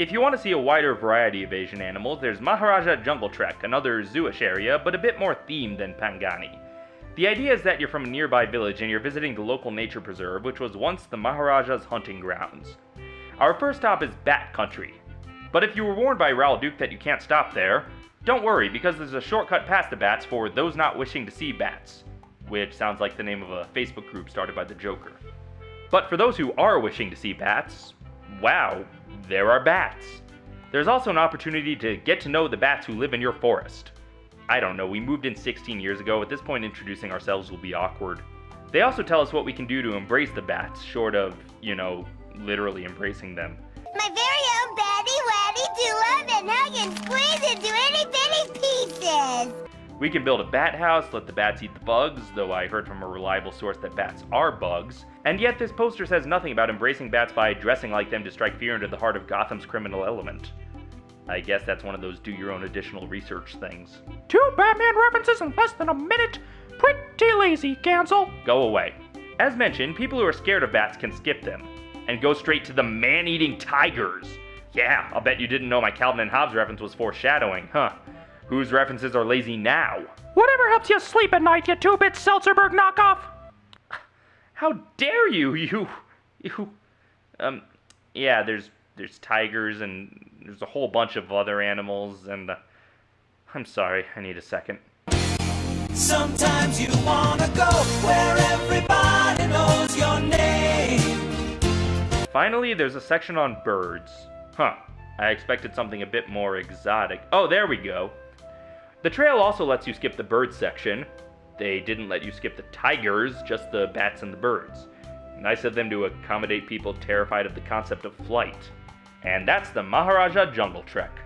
If you want to see a wider variety of Asian animals, there's Maharaja Jungle Trek, another zooish area, but a bit more themed than Pangani. The idea is that you're from a nearby village and you're visiting the local nature preserve, which was once the Maharaja's hunting grounds. Our first stop is Bat Country. But if you were warned by Raoul Duke that you can't stop there, don't worry, because there's a shortcut past the bats for those not wishing to see bats, which sounds like the name of a Facebook group started by the Joker. But for those who are wishing to see bats, wow, there are bats. There's also an opportunity to get to know the bats who live in your forest. I don't know, we moved in 16 years ago. At this point, introducing ourselves will be awkward. They also tell us what we can do to embrace the bats, short of, you know, literally embracing them. My very We can build a bat house, let the bats eat the bugs, though I heard from a reliable source that bats are bugs. And yet, this poster says nothing about embracing bats by dressing like them to strike fear into the heart of Gotham's criminal element. I guess that's one of those do your own additional research things. Two Batman references in less than a minute? Pretty lazy, Cancel. Go away. As mentioned, people who are scared of bats can skip them and go straight to the man eating tigers. Yeah, I'll bet you didn't know my Calvin and Hobbes reference was foreshadowing, huh? Whose references are lazy now? Whatever helps you sleep at night, you two-bit Seltzerberg knockoff. How dare you, you, you, um, yeah, there's, there's tigers and there's a whole bunch of other animals and, uh, I'm sorry, I need a second. Sometimes you wanna go where everybody knows your name. Finally, there's a section on birds. Huh, I expected something a bit more exotic. Oh, there we go. The trail also lets you skip the bird section. They didn't let you skip the tigers, just the bats and the birds. Nice of them to accommodate people terrified of the concept of flight. And that's the Maharaja Jungle Trek.